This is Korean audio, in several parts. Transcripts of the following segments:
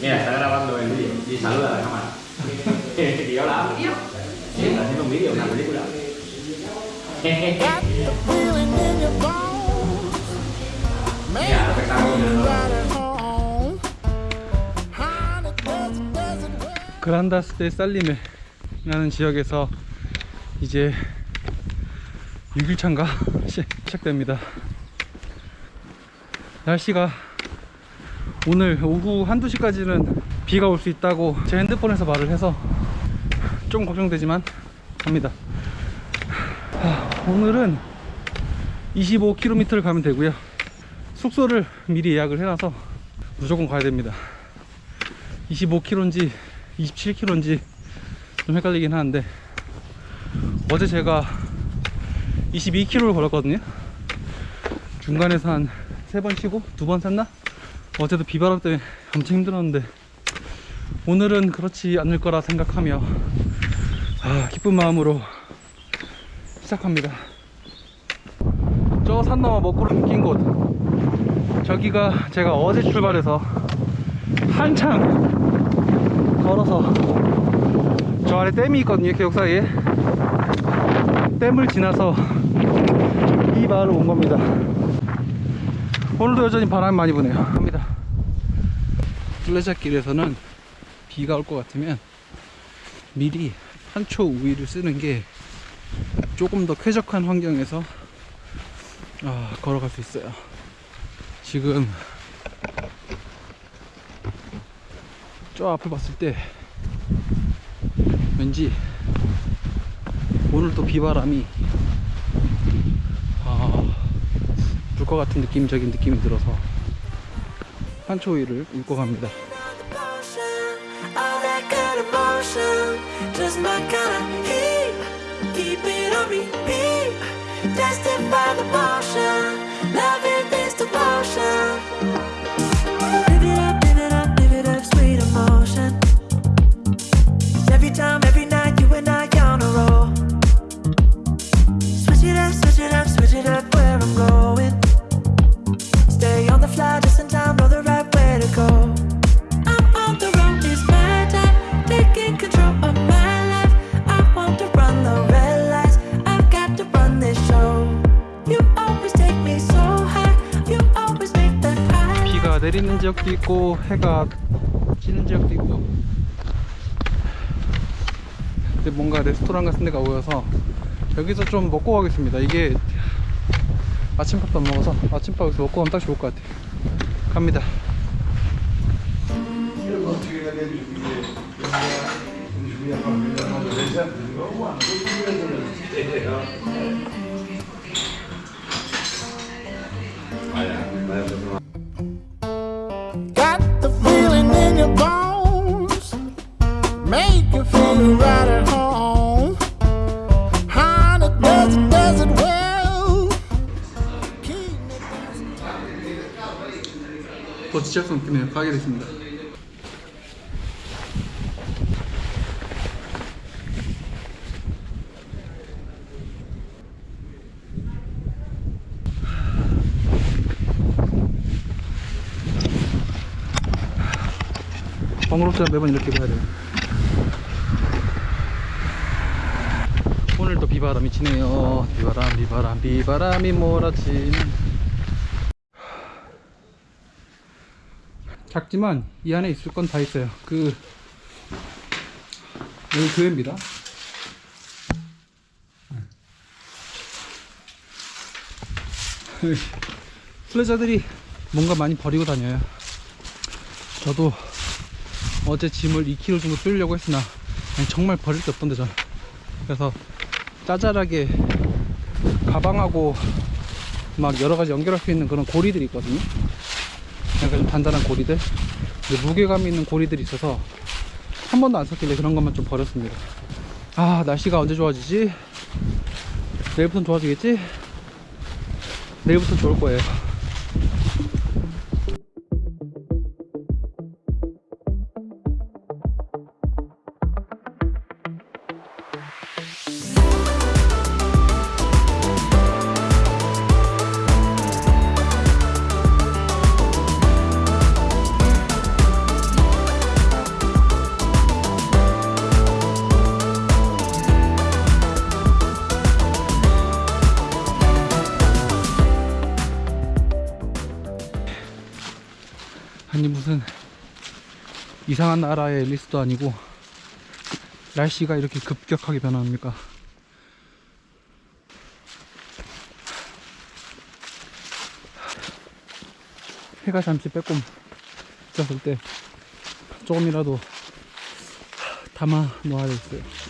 Mira, está grabando el vídeo y saluda a la cámara. y hola. Sí, está haciendo un vídeo, una película. Mira, lo que estamos viendo. Right at home. Honey, doesn't, doesn't well. 그란다스 데 살리메라는 지역에서 이제 6일차인가 시작됩니다. 날씨가 오늘 오후 한두 시까지는 비가 올 수 있다고 제 핸드폰에서 말을 해서 좀 걱정되지만 갑니다. 하, 오늘은 25km를 가면 되고요. 숙소를 미리 예약을 해놔서 무조건 가야 됩니다. 25km인지 27km인지 좀 헷갈리긴 하는데 어제 제가 22km를 걸었거든요 중간에서 한 세 번 쉬고 두 번 샀나? 어제도 비바람 때문에 엄청 힘들었는데 오늘은 그렇지 않을 거라 생각하며 아, 기쁜 마음으로 시작합니다. 저산 넘어 먹구름 낀 곳. 저기가 제가 어제 출발해서 한참 걸어서 저 아래 댐이 있거든요 계곡 사이에. 댐을 지나서 이 마을을 온 겁니다. 오늘도 여전히 바람이 많이 부네요. 갑니다 둘레길에서는 비가 올 것 같으면 미리 한초 우위를 쓰는 게 조금 더 쾌적한 환경에서 아, 걸어갈 수 있어요. 지금 저 앞을 봤을 때 왠지 오늘 또 비바람이 아, 불것 같은 느낌적인 느낌이 들어서 한초위를 입고 갑니다. 있고 해가 지는 지역도 있고 근데 뭔가 레스토랑 같은 데가 보여서 여기서 좀 먹고 가겠습니다 이게 아침밥도 안 먹어서 아침밥 여기서 먹고 가면 딱 좋을 것 같아요 갑니다 더 지착성 있네요 가게 됐습니다. 번거롭지만 매번 이렇게 가야 돼요. 오늘도 비바람이 치네요. 비바람 비바람 비바람이 몰아치는 작지만 이 안에 있을 건 다 있어요. 그 여기 교회입니다. 순례자들이 뭔가 많이 버리고 다녀요. 저도 어제 짐을 2kg 정도 빼려고 했으나 정말 버릴 게 없던데 전. 그래서 짜잘하게 가방하고 막 여러 가지 연결할 수 있는 그런 고리들이 있거든요. 약간 좀 단단한 고리들? 무게감 있는 고리들이 있어서 한 번도 안 썼길래 그런 것만 좀 버렸습니다. 아 날씨가 언제 좋아지지? 내일부터는 좋아지겠지? 내일부터 좋을 거예요 이상한 나라의 앨리스도 아니고 날씨가 이렇게 급격하게 변합니까? 해가 잠시 빼꼼 졌을 때 조금이라도 담아 놓아야 되겠어요.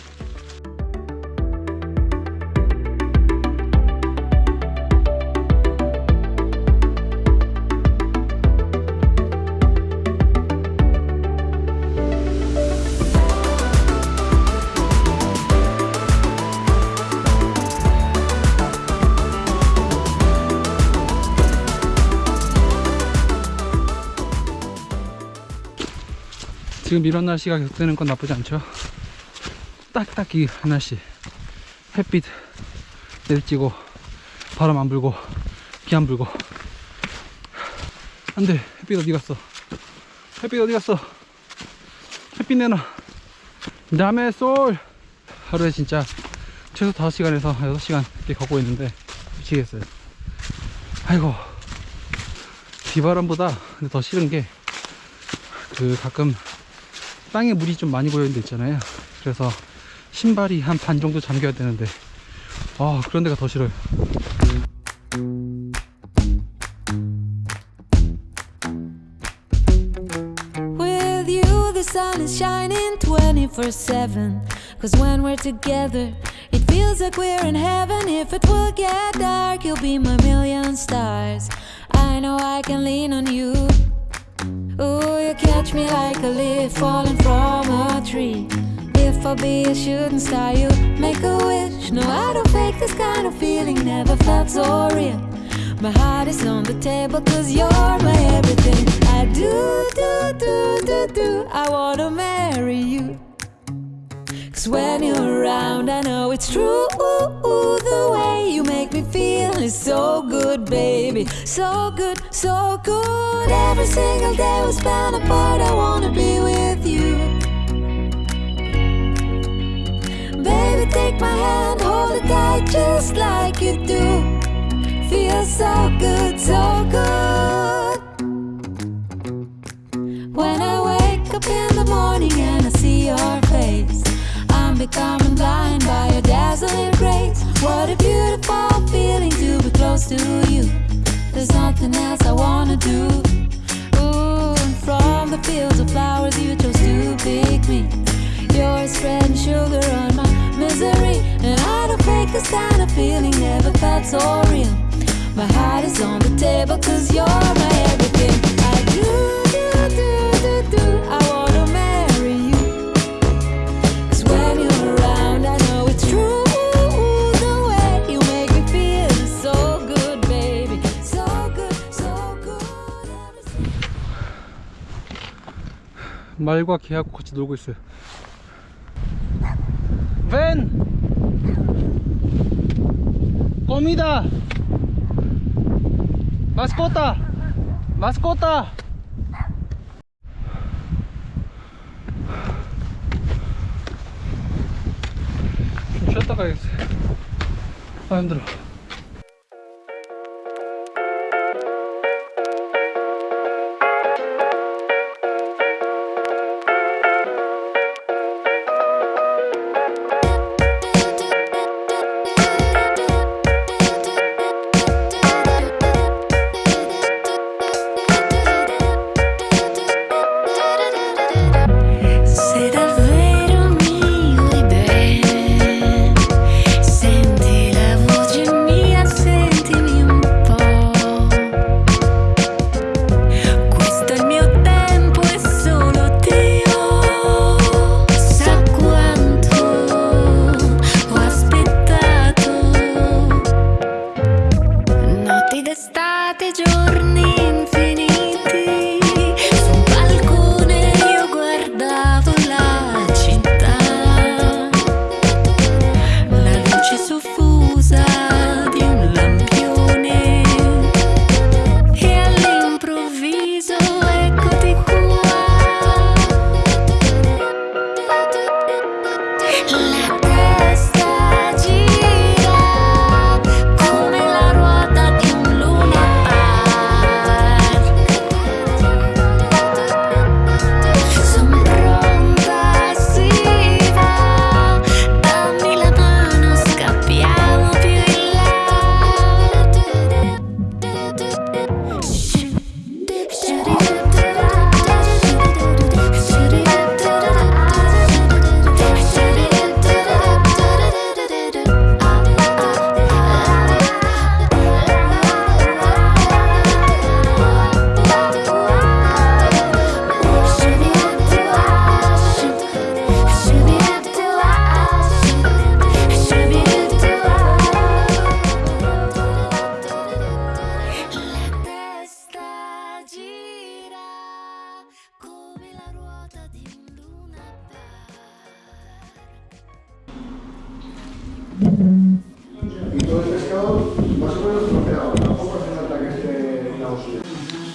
지금 이런 날씨가 계속되는 건 나쁘지 않죠. 딱딱 이 날씨. 햇빛 내리쬐고 바람 안 불고 비 안 불고. 안돼 햇빛 어디 갔어? 햇빛 어디 갔어? 햇빛 내놔. 남의 솔! 하루에 진짜 최소 5시간에서 6시간 이렇게 걷고 있는데 미치겠어요. 아이고. 비바람보다 더 싫은 게 그 가끔 땅에 물이 좀 많이 고여 있는 데 있잖아요. 그래서 신발이 한 반 정도 잠겨야 되는데, 아, 그런 데가 더 싫어요. Sun is shining 24 7. Cause when we're together, it feels like we're in heaven. If it will get dark, you'll be my million stars. I know I can lean on you. Ooh, you catch me like a leaf falling from a tree. If I be a shooting star, you make a wish. No, I don't fake this kind of feeling, never felt so real. My heart is on the table, cause you're my everything. I do, do, do, do, do. I wanna marry you. Cause when you're around, I know it's true. Ooh the way you make feel is so good, baby. So good, so good. Every single day we spend apart, I wanna be with you. Baby, take my hand, hold it tight just like you do. Feels so good, so good. When I wake up in the morning and I see your face, I'm becoming blind by your dazzling grace. What a close to you. There's nothing else I wanna do. Ooh, and from the fields of flowers you chose to pick me. You're spreading sugar on my misery, and I don't fake this kind of feeling. Never felt so real. My heart is on the table, cause you're my everything. 말과 개하고 같이 놀고 있어요. 벤! comida! mascota! mascota! 좀 쉬었다 가야겠어요. 아, 힘들어. estate, giorni.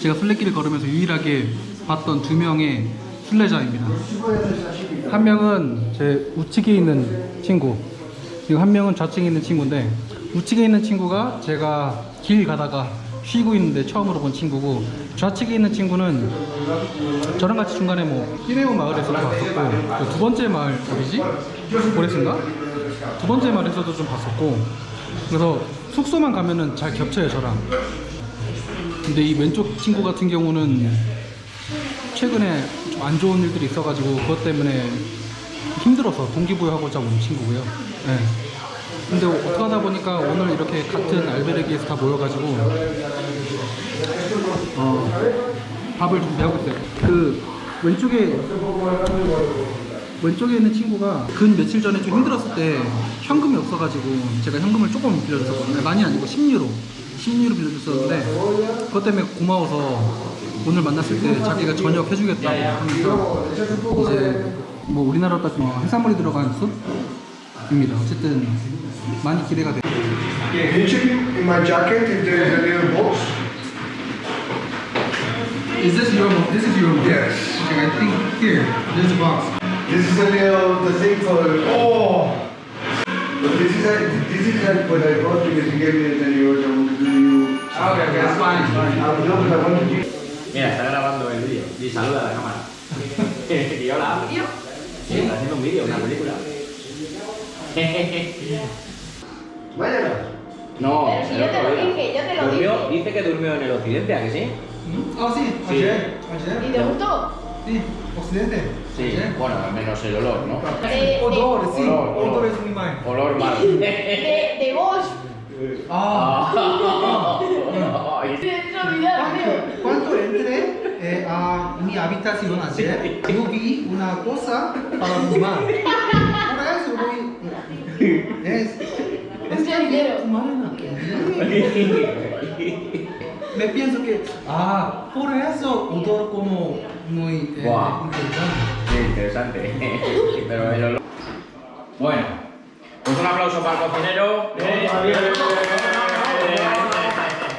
제가 순례길을 걸으면서 유일하게 봤던 두 명의 순례자입니다. 한 명은 제 우측에 있는 친구, 그리고 한 명은 좌측에 있는 친구인데 우측에 있는 친구가 제가 길 가다가 쉬고 있는데 처음으로 본 친구고 좌측에 있는 친구는 저랑 같이 중간에 뭐 끼레오 마을에서도 봤었고 그두 번째 마을 어디지? 고레스인가? 두 번째 마을에서도 좀 봤었고 그래서 숙소만 가면은 잘 겹쳐요 저랑 근데 이 왼쪽 친구 같은 경우는 최근에 좀 안 좋은 일들이 있어가지고 그것 때문에 힘들어서 동기부여하고자 온 친구고요. 네. 근데 어떻게 하다 보니까 오늘 이렇게 같은 알베르기에서 다 모여가지고 어, 밥을 준비하고 있어요. 그 왼쪽에 왼쪽에 있는 친구가 근 며칠 전에 좀 힘들었을 때 현금이 없어가지고 제가 현금을 조금 빌려줬었거든요. 많이 아니고 10유로 10유로 빌려줬었는데 그것 때문에 고마워서 오늘 만났을 때 자기가 저녁 해주겠다고 하면서 이제 뭐 우리나라로 따지면 해산물이 들어간 숲입니다. 어쨌든 많이 기대가 돼요. Is a little box? Is this your? This is your? Yes. Okay, I think here there's a box. This is a little the thing for oh. But this is like what I bought because you gave me the euros. I want to do you. Okay, okay, that's fine. I know, but I want to give. Mira, está grabando el vídeo. Y saluda a la cámara. y hola. Sí, está haciendo un vídeo, una película. Mañana. No, Pero si yo te lo dije, yo te lo Durmió- dije. Dice que durmió en el occidente, ¿a que sí? Ah, sí. Sí. Ayer. Ayer. ¿Y te gustó? Sí. Occidente. Sí, bueno, al menos el olor, ¿no? De, de, Odor, sí. Olor, olor. Odor es muy mal. Olor mal. de, de Bosch. Ah. Amigo. Cuando entré eh, a mi habitación ayer, yo vi una cosa para fumar. Por eso voy. Es. Fumar en aquí. Me pienso que. Ah, por eso odor como muy. Eh, interesante. Sí, interesante. Pero el olor. Bueno, pues un aplauso para el cocinero. Eh,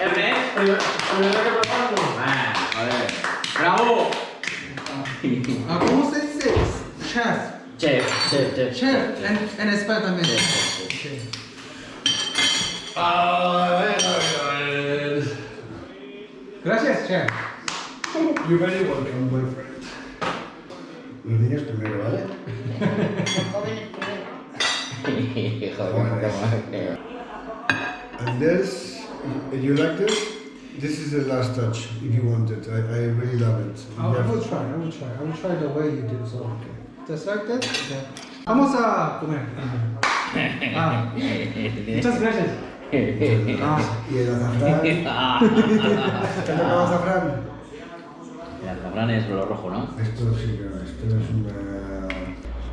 Ernest. Ah, a ver. ¡Bravo! Ah, ¿Cómo se dice? Chef. Chef, chef, chef. Chef. En, en español también. Gracias, chef. You're very welcome, boyfriend. Los niños primero, ¿vale? Jóvenes primero. Joder, qué. And this, if you like this, this is the last touch. If you want it, I, I really love it. I will try, I will try. I will try the way you do so. Just like that? Okay. Vamos a comer. Ah, muchas gracias. Ah, Y el azafrán. ¿Te ha tocado azafrán? El azafrán es lo rojo, ¿no? Esto sí, no, esto es una.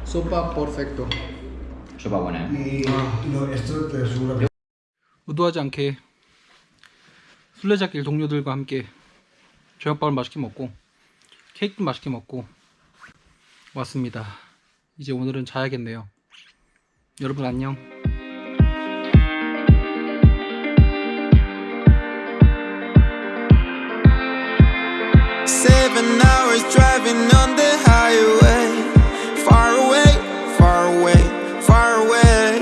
sopa perfecto. Sopa buena, ¿eh? Y no, esto te aseguro que. 의도하지 않게 술래잡길 동료들과 함께 저녁밥을 맛있게 먹고 케이크도 맛있게 먹고 왔습니다. 이제 오늘은 자야겠네요. 여러분 안녕. Seven hours driving on the highway. Far away, far away, far away.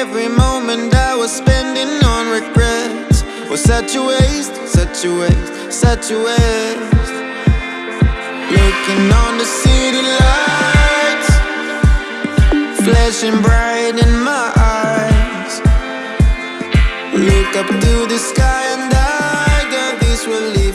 Every moment I was spending on regrets was such a waste, such a waste, such a waste. Looking on the city lights, flashing bright in my eyes. Look up to the sky and I got this relief